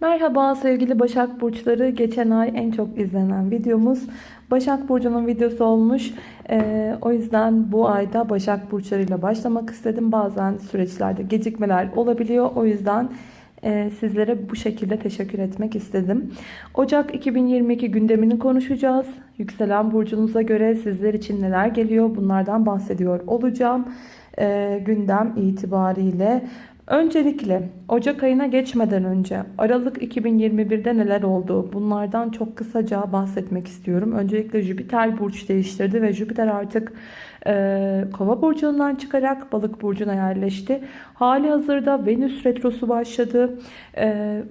Merhaba sevgili Başak Burçları. Geçen ay en çok izlenen videomuz Başak Burcu'nun videosu olmuş. Ee, o yüzden bu ayda Başak Burçlarıyla başlamak istedim. Bazen süreçlerde gecikmeler olabiliyor. O yüzden e, sizlere bu şekilde teşekkür etmek istedim. Ocak 2022 gündemini konuşacağız. Yükselen burcunuza göre sizler için neler geliyor bunlardan bahsediyor olacağım. Ee, gündem itibariyle Öncelikle Ocak ayına geçmeden önce Aralık 2021'de neler oldu? Bunlardan çok kısaca bahsetmek istiyorum. Öncelikle Jüpiter burç değiştirdi ve Jüpiter artık e, Kova burcundan çıkarak Balık burcuna yerleşti. Hali hazırda Venüs retrosu başladı. E,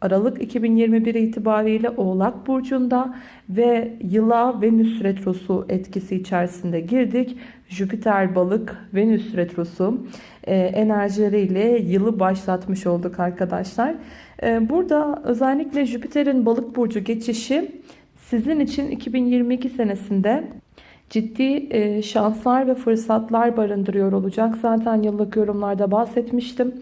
Aralık 2021 itibariyle Oğlak Burcu'nda ve yıla Venüs Retrosu etkisi içerisinde girdik. Jüpiter Balık Venüs Retrosu e, enerjileriyle yılı başlatmış olduk arkadaşlar. E, burada özellikle Jüpiter'in Balık Burcu geçişi sizin için 2022 senesinde ciddi e, şanslar ve fırsatlar barındırıyor olacak. Zaten yıllık yorumlarda bahsetmiştim.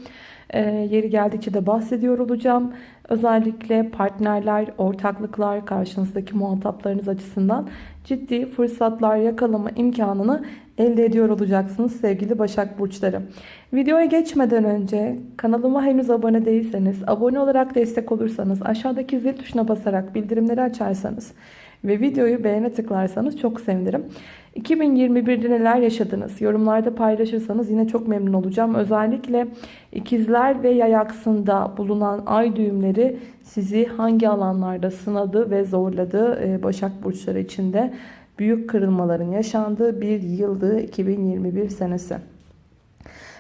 E, yeri geldikçe de bahsediyor olacağım. Özellikle partnerler, ortaklıklar, karşınızdaki muhataplarınız açısından ciddi fırsatlar yakalama imkanını elde ediyor olacaksınız sevgili Başak Burçları. Videoya geçmeden önce kanalıma henüz abone değilseniz, abone olarak destek olursanız, aşağıdaki zil tuşuna basarak bildirimleri açarsanız ve videoyu beğene tıklarsanız çok sevinirim. 2021'de neler yaşadınız? Yorumlarda paylaşırsanız yine çok memnun olacağım. Özellikle ikizler ve yay aksında bulunan ay düğümleri sizi hangi alanlarda sınadı ve zorladı? Ee, Başak Burçları içinde büyük kırılmaların yaşandığı bir yıldı 2021 senesi.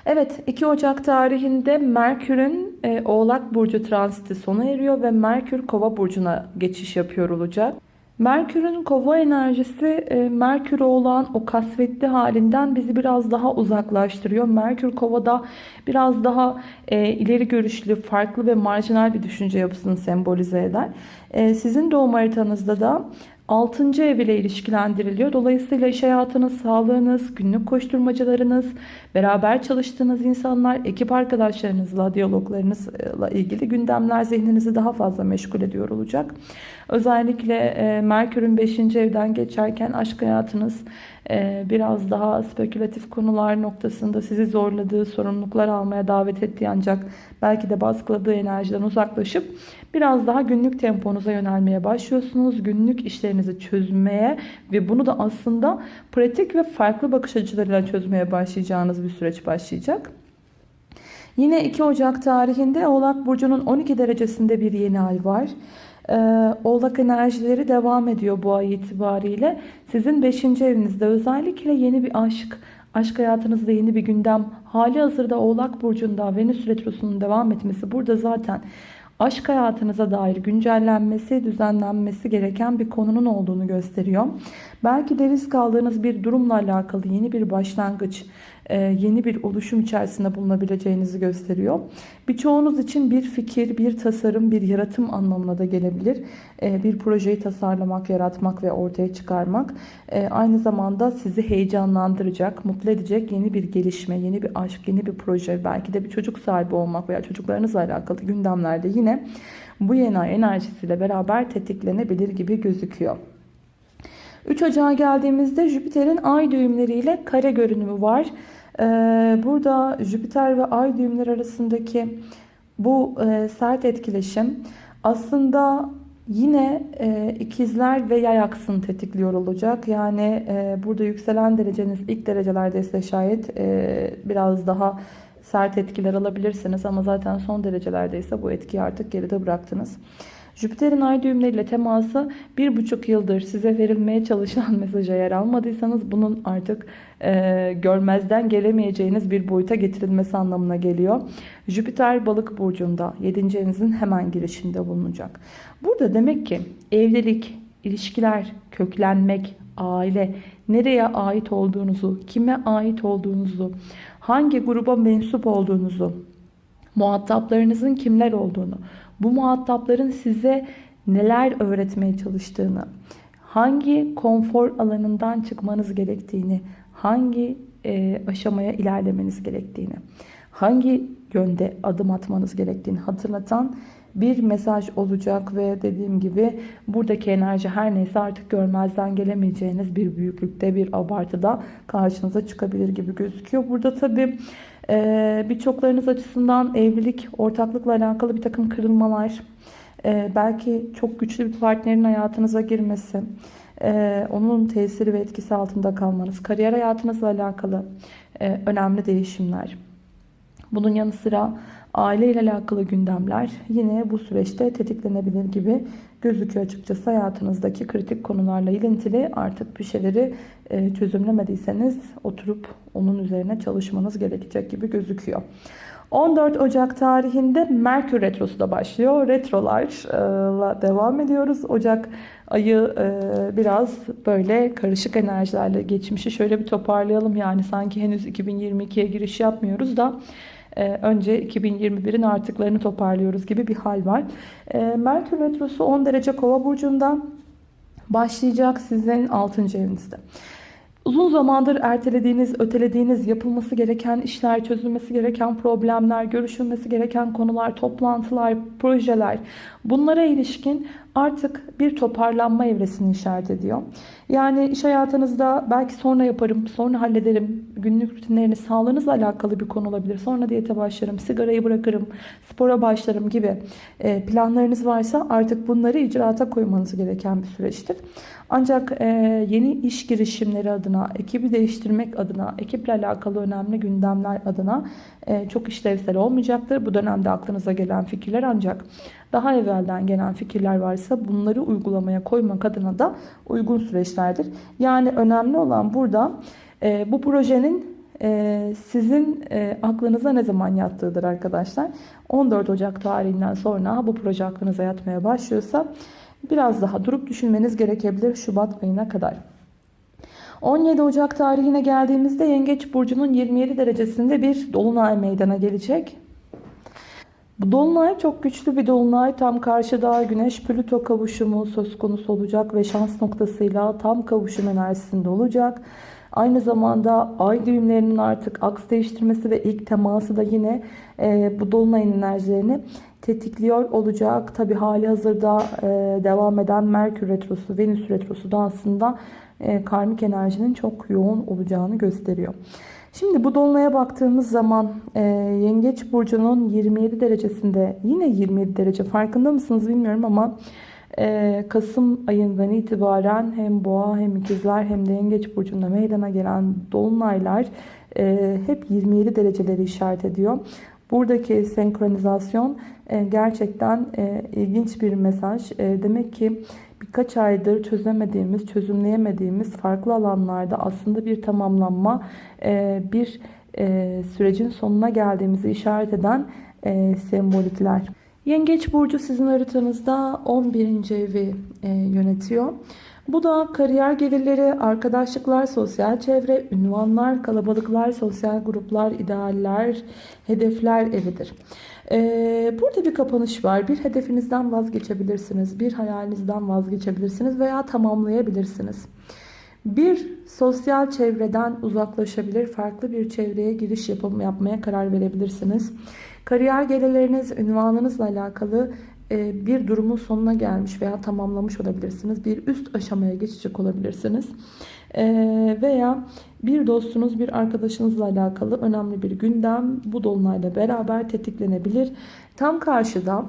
Evet 2 Ocak tarihinde Merkür'ün e, Oğlak Burcu transiti sona eriyor ve Merkür Kova Burcu'na geçiş yapıyor olacak. Merkür'ün kova enerjisi e, Merkür'e olan o kasvetli halinden bizi biraz daha uzaklaştırıyor. Merkür kovada biraz daha e, ileri görüşlü, farklı ve marjinal bir düşünce yapısını sembolize eder. E, sizin doğum haritanızda da 6. ev ile ilişkilendiriliyor. Dolayısıyla iş hayatınız, sağlığınız, günlük koşturmacalarınız, beraber çalıştığınız insanlar, ekip arkadaşlarınızla, diyaloglarınızla ilgili gündemler zihninizi daha fazla meşgul ediyor olacak. Özellikle e, Merkür'ün 5. evden geçerken aşk hayatınız e, biraz daha spekülatif konular noktasında sizi zorladığı, sorumluluklar almaya davet ettiği ancak belki de baskıladığı enerjiden uzaklaşıp biraz daha günlük temponuza yönelmeye başlıyorsunuz. Günlük işlerinizi çözmeye ve bunu da aslında pratik ve farklı bakış açılarıyla çözmeye başlayacağınız bir süreç başlayacak. Yine 2 Ocak tarihinde Oğlak Burcu'nun 12 derecesinde bir yeni ay var. Ee, Oğlak enerjileri devam ediyor bu ay itibariyle. Sizin 5. evinizde özellikle yeni bir aşk, aşk hayatınızda yeni bir gündem, hali hazırda Oğlak Burcu'nda Venüs Retrosu'nun devam etmesi burada zaten aşk hayatınıza dair güncellenmesi, düzenlenmesi gereken bir konunun olduğunu gösteriyor. Belki de risk aldığınız bir durumla alakalı yeni bir başlangıç, yeni bir oluşum içerisinde bulunabileceğinizi gösteriyor. Birçoğunuz için bir fikir, bir tasarım, bir yaratım anlamına da gelebilir. E, bir projeyi tasarlamak, yaratmak ve ortaya çıkarmak e, aynı zamanda sizi heyecanlandıracak, mutlu edecek yeni bir gelişme, yeni bir aşk, yeni bir proje, belki de bir çocuk sahibi olmak veya çocuklarınızla alakalı gündemlerde yine bu yeni ay enerjisiyle beraber tetiklenebilir gibi gözüküyor. 3 Ocağa geldiğimizde Jüpiter'in ay düğümleriyle kare görünümü var. Ee, burada Jüpiter ve ay düğümleri arasındaki bu e, sert etkileşim aslında yine e, ikizler ve yay aksını tetikliyor olacak. Yani e, burada yükselen dereceniz ilk derecelerde ise şayet biraz daha sert etkiler alabilirsiniz. Ama zaten son derecelerde ise bu etkiyi artık geride bıraktınız. Jüpiter'in ay düğümleriyle teması bir buçuk yıldır size verilmeye çalışılan mesaja yer almadıysanız bunun artık e, görmezden gelemeyeceğiniz bir boyuta getirilmesi anlamına geliyor. Jüpiter balık burcunda 7. evinizin hemen girişinde bulunacak. Burada demek ki evlilik, ilişkiler, köklenmek, aile, nereye ait olduğunuzu, kime ait olduğunuzu, hangi gruba mensup olduğunuzu, muhataplarınızın kimler olduğunu, bu muhatapların size neler öğretmeye çalıştığını, hangi konfor alanından çıkmanız gerektiğini, hangi e, aşamaya ilerlemeniz gerektiğini, hangi yönde adım atmanız gerektiğini hatırlatan bir mesaj olacak ve dediğim gibi buradaki enerji her neyse artık görmezden gelemeyeceğiniz bir büyüklükte bir abartıda karşınıza çıkabilir gibi gözüküyor. Burada tabii e, birçoklarınız açısından evlilik, ortaklıkla alakalı bir takım kırılmalar, e, belki çok güçlü bir partnerin hayatınıza girmesi, e, onun tesiri ve etkisi altında kalmanız, kariyer hayatınızla alakalı e, önemli değişimler. Bunun yanı sıra aile ile alakalı gündemler yine bu süreçte tetiklenebilir gibi gözüküyor açıkçası. Hayatınızdaki kritik konularla ilintili artık bir şeyleri e, çözümlemediyseniz oturup onun üzerine çalışmanız gerekecek gibi gözüküyor. 14 Ocak tarihinde Merkür Retrosu da başlıyor. Retrolarla devam ediyoruz. Ocak ayı e, biraz böyle karışık enerjilerle geçmişi şöyle bir toparlayalım. Yani sanki henüz 2022'ye giriş yapmıyoruz da önce 2021'in artıklarını toparlıyoruz gibi bir hal var. E, Merkür Retrosu 10 derece kova burcunda başlayacak sizin 6. evinizde. Uzun zamandır ertelediğiniz, ötelediğiniz, yapılması gereken işler, çözülmesi gereken problemler, görüşülmesi gereken konular, toplantılar, projeler bunlara ilişkin artık bir toparlanma evresini işaret ediyor. Yani iş hayatınızda belki sonra yaparım, sonra hallederim, günlük rutinleriniz, sağlığınızla alakalı bir konu olabilir. Sonra diyete başlarım, sigarayı bırakırım, spora başlarım gibi e, planlarınız varsa artık bunları icraata koymanız gereken bir süreçtir. Ancak e, yeni iş girişimleri adına, ekibi değiştirmek adına, ekiple alakalı önemli gündemler adına e, çok işlevsel olmayacaktır. Bu dönemde aklınıza gelen fikirler ancak daha evvelden gelen fikirler varsa bunları uygulamaya koymak adına da uygun süreçlerdir. Yani önemli olan burada e, bu projenin e, sizin e, aklınıza ne zaman yattığıdır arkadaşlar. 14 Ocak tarihinden sonra bu proje aklınıza yatmaya başlıyorsa biraz daha durup düşünmeniz gerekebilir Şubat ayına kadar. 17 Ocak tarihine geldiğimizde Yengeç Burcu'nun 27 derecesinde bir dolunay meydana gelecek. Bu dolunay çok güçlü bir dolunay. Tam karşıda Güneş Plüto kavuşumu söz konusu olacak ve şans noktasıyla tam kavuşum enerjisinde olacak. Aynı zamanda ay düğümlerinin artık aks değiştirmesi ve ilk teması da yine e, bu dolunayın enerjilerini tetikliyor olacak. Tabi hali hazırda e, devam eden Merkür Retrosu, Venüs Retrosu da aslında e, karmik enerjinin çok yoğun olacağını gösteriyor. Şimdi bu dolunaya baktığımız zaman e, Yengeç Burcu'nun 27 derecesinde yine 27 derece farkında mısınız bilmiyorum ama e, Kasım ayından itibaren hem Boğa hem İkizler hem de Yengeç Burcu'nda meydana gelen dolunaylar e, hep 27 dereceleri işaret ediyor. Buradaki senkronizasyon e, gerçekten e, ilginç bir mesaj. E, demek ki birkaç aydır çözemediğimiz, çözümleyemediğimiz farklı alanlarda aslında bir tamamlanma, e, bir e, sürecin sonuna geldiğimizi işaret eden e, sembolikler. Yengeç Burcu sizin haritanızda 11. evi yönetiyor. Bu da kariyer gelirleri, arkadaşlıklar, sosyal çevre, ünvanlar, kalabalıklar, sosyal gruplar, idealler, hedefler evidir. Ee, burada bir kapanış var. Bir hedefinizden vazgeçebilirsiniz. Bir hayalinizden vazgeçebilirsiniz veya tamamlayabilirsiniz. Bir sosyal çevreden uzaklaşabilir, farklı bir çevreye giriş yapım, yapmaya karar verebilirsiniz. Kariyer gelirleriniz, ünvanınızla alakalı bir durumun sonuna gelmiş veya tamamlamış olabilirsiniz. Bir üst aşamaya geçecek olabilirsiniz. E, veya bir dostunuz, bir arkadaşınızla alakalı önemli bir gündem bu dolunayla beraber tetiklenebilir. Tam karşıda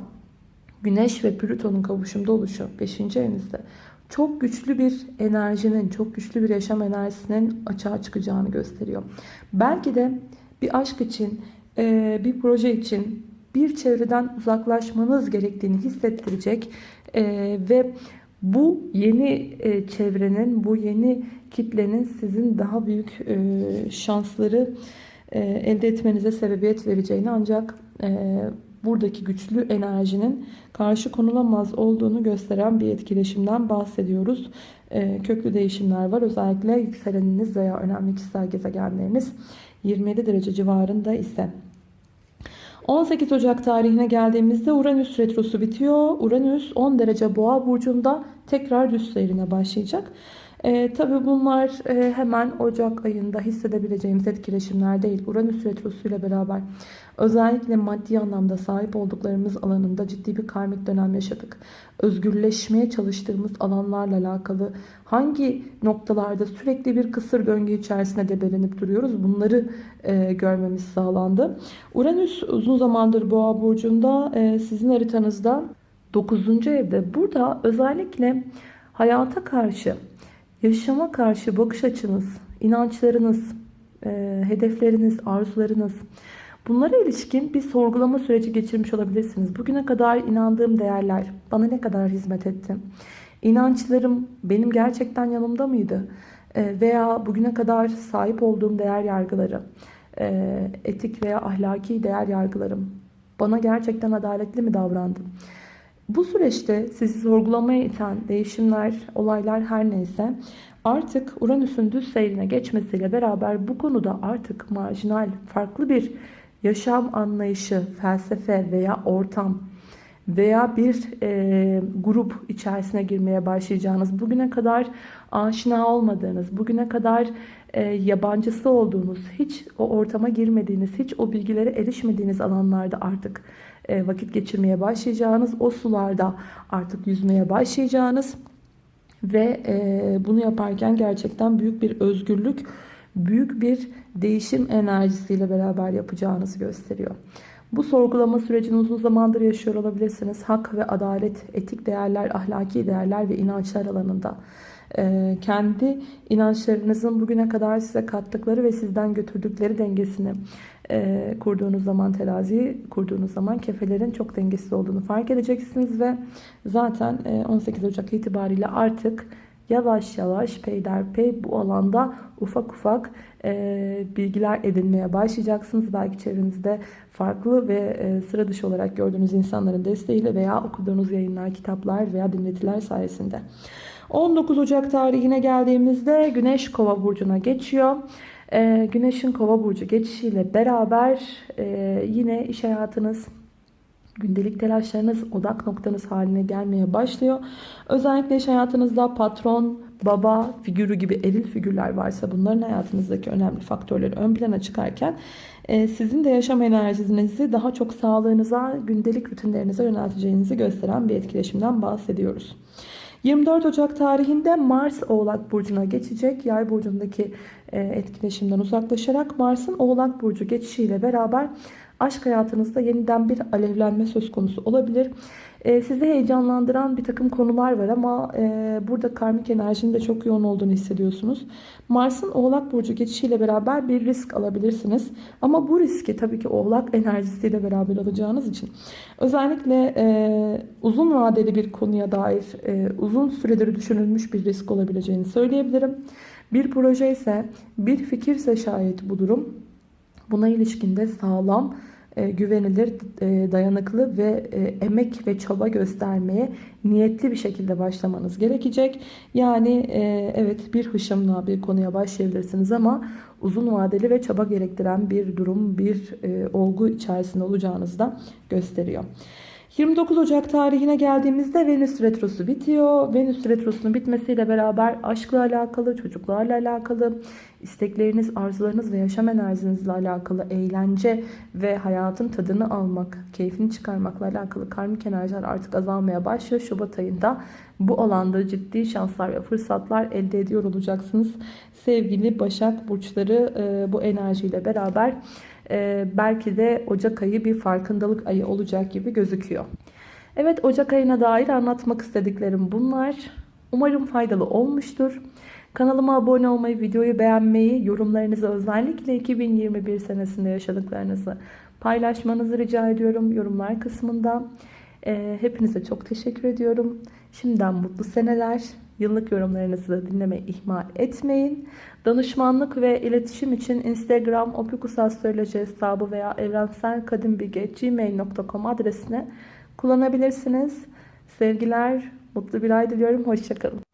Güneş ve Plüton'un kavuşumda oluşu 5. evinizde çok güçlü bir enerjinin, çok güçlü bir yaşam enerjisinin açığa çıkacağını gösteriyor. Belki de bir aşk için, e, bir proje için bir çevreden uzaklaşmanız gerektiğini hissettirecek e, ve bu yeni e, çevrenin, bu yeni kitlenin sizin daha büyük şansları elde etmenize sebebiyet vereceğini ancak buradaki güçlü enerjinin karşı konulamaz olduğunu gösteren bir etkileşimden bahsediyoruz. Köklü değişimler var. Özellikle yükseleniniz veya önemli kişisel gezegenleriniz 27 derece civarında ise 18 Ocak tarihine geldiğimizde Uranüs retrosu bitiyor. Uranüs 10 derece boğa burcunda tekrar düz seyrine başlayacak. E, tabii bunlar e, hemen Ocak ayında hissedebileceğimiz etkileşimler değil. Uranüs Retrosu ile beraber özellikle maddi anlamda sahip olduklarımız alanında ciddi bir karmik dönem yaşadık. Özgürleşmeye çalıştığımız alanlarla alakalı hangi noktalarda sürekli bir kısır döngü içerisinde debelenip duruyoruz bunları e, görmemiz sağlandı. Uranüs uzun zamandır Boğa Burcu'nda e, sizin haritanızda 9. evde. Burada özellikle hayata karşı Yaşama karşı bakış açınız, inançlarınız, e, hedefleriniz, arzularınız bunlara ilişkin bir sorgulama süreci geçirmiş olabilirsiniz. Bugüne kadar inandığım değerler bana ne kadar hizmet etti? İnançlarım benim gerçekten yanımda mıydı? E, veya bugüne kadar sahip olduğum değer yargıları, e, etik veya ahlaki değer yargılarım bana gerçekten adaletli mi davrandı? Bu süreçte sizi sorgulamaya iten değişimler, olaylar her neyse artık Uranüs'ün düz seyrine geçmesiyle beraber bu konuda artık marjinal, farklı bir yaşam anlayışı, felsefe veya ortam veya bir e, grup içerisine girmeye başlayacağınız, bugüne kadar aşina olmadığınız, bugüne kadar e, yabancısı olduğunuz, hiç o ortama girmediğiniz, hiç o bilgilere erişmediğiniz alanlarda artık vakit geçirmeye başlayacağınız, o sularda artık yüzmeye başlayacağınız ve e, bunu yaparken gerçekten büyük bir özgürlük, büyük bir değişim enerjisiyle beraber yapacağınızı gösteriyor. Bu sorgulama sürecini uzun zamandır yaşıyor olabilirsiniz. Hak ve adalet, etik değerler, ahlaki değerler ve inançlar alanında. Ee, kendi inançlarınızın bugüne kadar size kattıkları ve sizden götürdükleri dengesini e, kurduğunuz zaman teraziyi kurduğunuz zaman kefelerin çok dengesiz olduğunu fark edeceksiniz ve zaten e, 18 Ocak itibariyle artık yavaş yavaş peyderpey bu alanda ufak ufak e, bilgiler edinmeye başlayacaksınız. Belki çevrenizde farklı ve e, sıra dışı olarak gördüğünüz insanların desteğiyle veya okuduğunuz yayınlar, kitaplar veya dinletiler sayesinde. 19 Ocak tarihine geldiğimizde Güneş Kova burcuna geçiyor. Ee, Güneşin Kova burcu geçişiyle beraber e, yine iş hayatınız gündelik telaşlarınız odak noktanız haline gelmeye başlıyor. Özellikle iş hayatınızda patron, baba figürü gibi eril figürler varsa bunların hayatınızdaki önemli faktörleri ön plana çıkarken e, sizin de yaşam enerjinizi daha çok sağlığınıza, gündelik rutinlerinize yönelteceğinizi gösteren bir etkileşimden bahsediyoruz. 24 Ocak tarihinde Mars Oğlak Burcu'na geçecek. Yay burcundaki e, etkileşimden uzaklaşarak Mars'ın Oğlak Burcu geçişiyle beraber aşk hayatınızda yeniden bir alevlenme söz konusu olabilir. E, sizi heyecanlandıran bir takım konular var ama e, burada karmik enerjinin de çok yoğun olduğunu hissediyorsunuz. Mars'ın Oğlak Burcu geçişiyle beraber bir risk alabilirsiniz. Ama bu riski tabii ki Oğlak enerjisiyle beraber alacağınız için özellikle e, uzun vadeli bir konuya dair e, uzun süredir düşünülmüş bir risk olabileceğini söyleyebilirim. Bir proje ise bir fikirse şayet bu durum buna ilişkinde sağlam e, güvenilir, e, dayanıklı ve e, emek ve çaba göstermeye niyetli bir şekilde başlamanız gerekecek. Yani evet bir hışımla bir konuya başlayabilirsiniz ama uzun vadeli ve çaba gerektiren bir durum, bir olgu içerisinde olacağınızı da gösteriyor. 29 Ocak tarihine geldiğimizde Venüs Retrosu bitiyor. Venüs Retrosu'nun bitmesiyle beraber aşkla alakalı, çocuklarla alakalı, istekleriniz, arzularınız ve yaşam enerjinizle alakalı eğlence ve hayatın tadını almak, keyfini çıkarmakla alakalı karmik enerjiler artık azalmaya başlıyor. Şubat ayında bu alanda ciddi şanslar ve fırsatlar elde ediyor olacaksınız. Sevgili Başak Burçları e, bu enerjiyle beraber e, belki de Ocak ayı bir farkındalık ayı olacak gibi gözüküyor. Evet Ocak ayına dair anlatmak istediklerim bunlar. Umarım faydalı olmuştur. Kanalıma abone olmayı, videoyu beğenmeyi, yorumlarınızı özellikle 2021 senesinde yaşadıklarınızı paylaşmanızı rica ediyorum yorumlar kısmında. Ee, hepinize çok teşekkür ediyorum. Şimdiden mutlu seneler. Yıllık yorumlarınızı da dinlemeyi ihmal etmeyin. Danışmanlık ve iletişim için Instagram opikusastroloji hesabı veya evrenselkadimbilgi.gmail.com adresine kullanabilirsiniz. Sevgiler, mutlu bir ay diliyorum. Hoşçakalın.